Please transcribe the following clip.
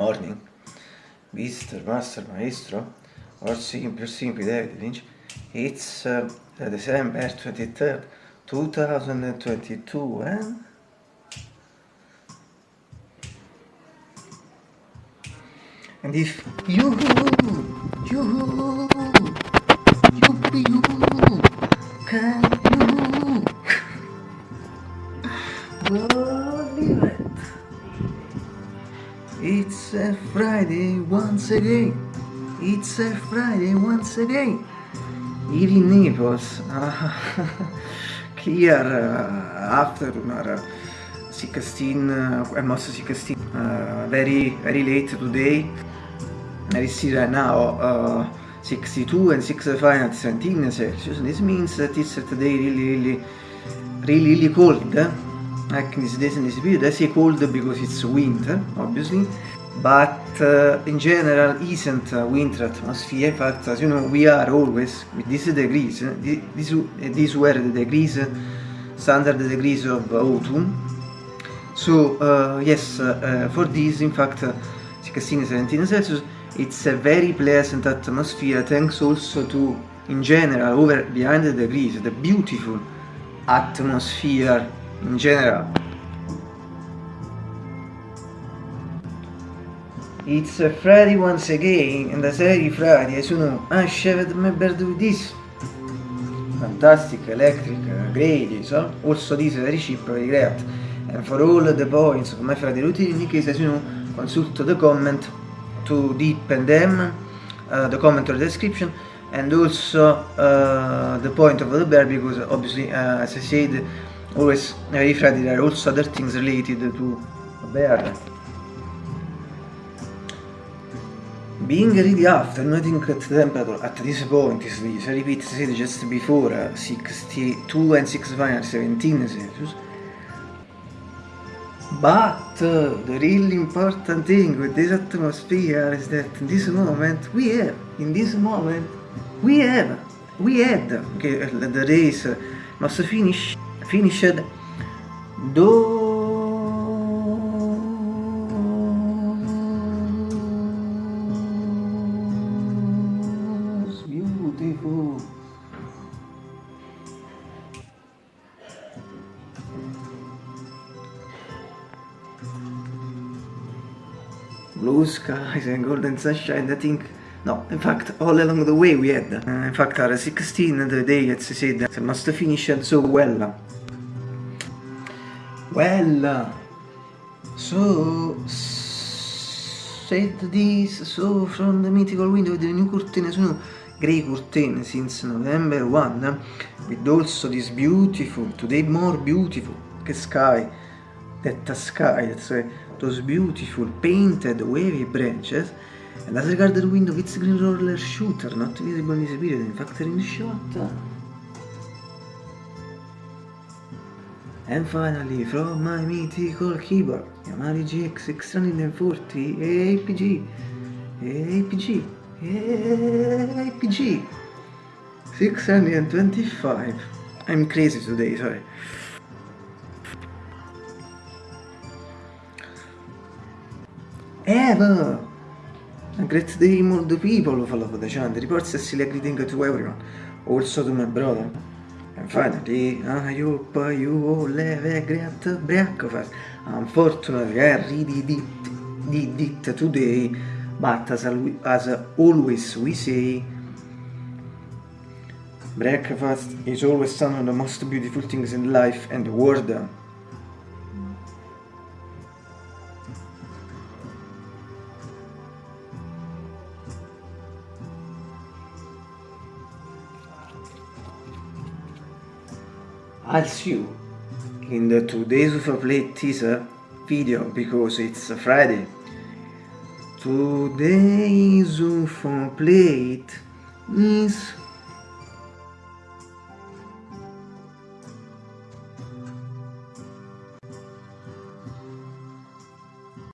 morning, Mr. Master Maestro, or simply, simply David Lynch. It's uh, December 23rd, 2022, and and if you you you you can Friday once again. It's a Friday once again. In Naples here uh, afternoon uh, 16 uh, almost 16 uh, very very late today. I see right now uh, 62 and 65 at 17 Celsius. This means that it's today really really really really cold. Like this days in this period I say cold because it's winter obviously but uh, in general isn't a winter atmosphere fact as you know we are always with these degrees eh? these, these were the degrees standard degrees of autumn so uh, yes uh, for this in fact 16 17 celsius it's a very pleasant atmosphere thanks also to in general over behind the degrees the beautiful atmosphere in general it's a Friday once again and as every Friday as you know I shaved my beard with this. Fantastic electric great so also this very cheap very great. And for all the points of my Friday routine in case as you know consult the comment to deepen them uh, the comment or the description and also uh, the point of the bear because obviously uh, as I said always every Friday there are also other things related to a bear being ready after nothing at the temperature at this point is this repeat said just before uh, 62 and 65 17 Celsius But uh, the really important thing with this atmosphere is that in this moment we have, in this moment we have, we had, okay, the race must finish, finished those blue skies and golden sunshine I think no in fact all along the way we had uh, in fact are 16 the day as I said it must finish so well. Well so said this so from the mythical window the new curtain sono grey curtain since November 1 with also this beautiful today more beautiful sky that sky that's why those beautiful painted wavy branches and as regards the window it's green roller shooter. Not visible in this period in fact in shot. And finally from my mythical keyboard Yamaha GX 640 APG APG APG 625 I'm crazy today sorry Ever! A great day all the people follow the chant, reports a silly greeting to everyone, also to my brother. And finally, I hope you all have a great breakfast. Unfortunately, I really did, did it today, but as, as always we say, breakfast is always one of the most beautiful things in life and the world. I'll see you in the two days of a play teaser video because it's a Friday. Two days of plate is